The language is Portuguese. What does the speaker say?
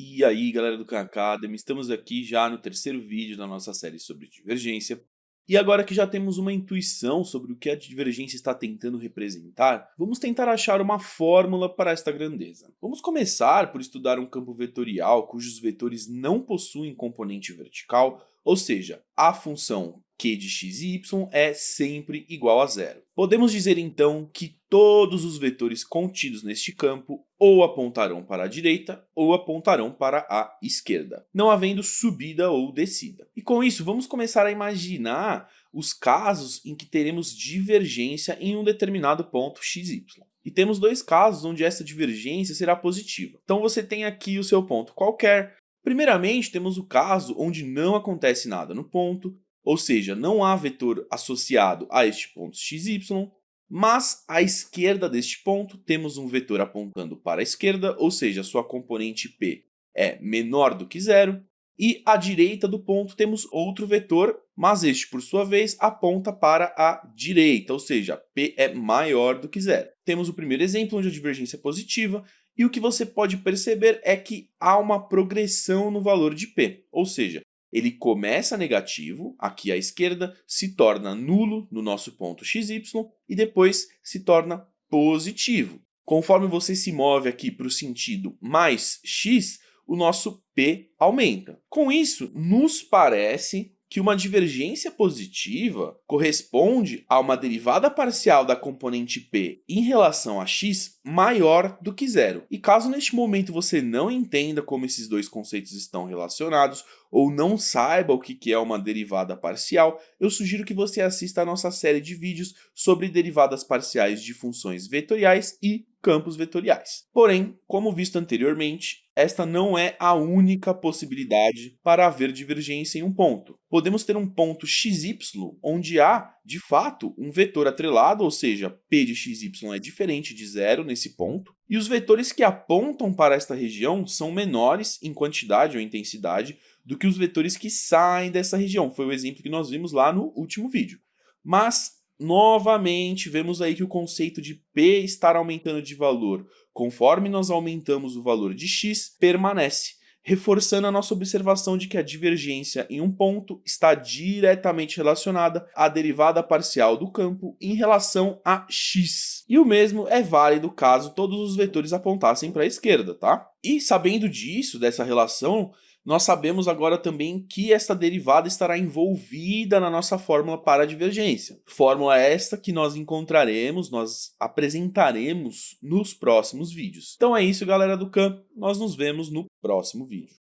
E aí galera do Khan Academy, estamos aqui já no terceiro vídeo da nossa série sobre divergência. E agora que já temos uma intuição sobre o que a divergência está tentando representar, vamos tentar achar uma fórmula para esta grandeza. Vamos começar por estudar um campo vetorial cujos vetores não possuem componente vertical, ou seja, a função q de x e y é sempre igual a zero. Podemos dizer então que todos os vetores contidos neste campo ou apontarão para a direita ou apontarão para a esquerda, não havendo subida ou descida. E com isso vamos começar a imaginar os casos em que teremos divergência em um determinado ponto xy. E temos dois casos onde essa divergência será positiva. Então você tem aqui o seu ponto qualquer. Primeiramente temos o caso onde não acontece nada no ponto, ou seja, não há vetor associado a este ponto xy, mas à esquerda deste ponto temos um vetor apontando para a esquerda, ou seja, sua componente p é menor do que zero, e à direita do ponto temos outro vetor, mas este por sua vez aponta para a direita, ou seja, p é maior do que zero. Temos o primeiro exemplo onde a divergência é positiva, e o que você pode perceber é que há uma progressão no valor de p, ou seja, ele começa negativo, aqui à esquerda, se torna nulo no nosso ponto xy e depois se torna positivo. Conforme você se move aqui para o sentido mais x, o nosso p aumenta. Com isso, nos parece que uma divergência positiva corresponde a uma derivada parcial da componente p em relação a x maior do que zero. E caso neste momento você não entenda como esses dois conceitos estão relacionados, ou não saiba o que é uma derivada parcial, eu sugiro que você assista a nossa série de vídeos sobre derivadas parciais de funções vetoriais e campos vetoriais. Porém, como visto anteriormente, esta não é a única possibilidade para haver divergência em um ponto. Podemos ter um ponto xy onde há, de fato, um vetor atrelado, ou seja, p de xy é diferente de zero nesse ponto, e os vetores que apontam para esta região são menores em quantidade ou intensidade do que os vetores que saem dessa região. Foi o exemplo que nós vimos lá no último vídeo. Mas Novamente, vemos aí que o conceito de P estar aumentando de valor conforme nós aumentamos o valor de x permanece, reforçando a nossa observação de que a divergência em um ponto está diretamente relacionada à derivada parcial do campo em relação a x. E o mesmo é válido caso todos os vetores apontassem para a esquerda, tá? E sabendo disso, dessa relação, nós sabemos agora também que esta derivada estará envolvida na nossa fórmula para a divergência. Fórmula esta que nós encontraremos, nós apresentaremos nos próximos vídeos. Então é isso galera do Khan, nós nos vemos no próximo vídeo.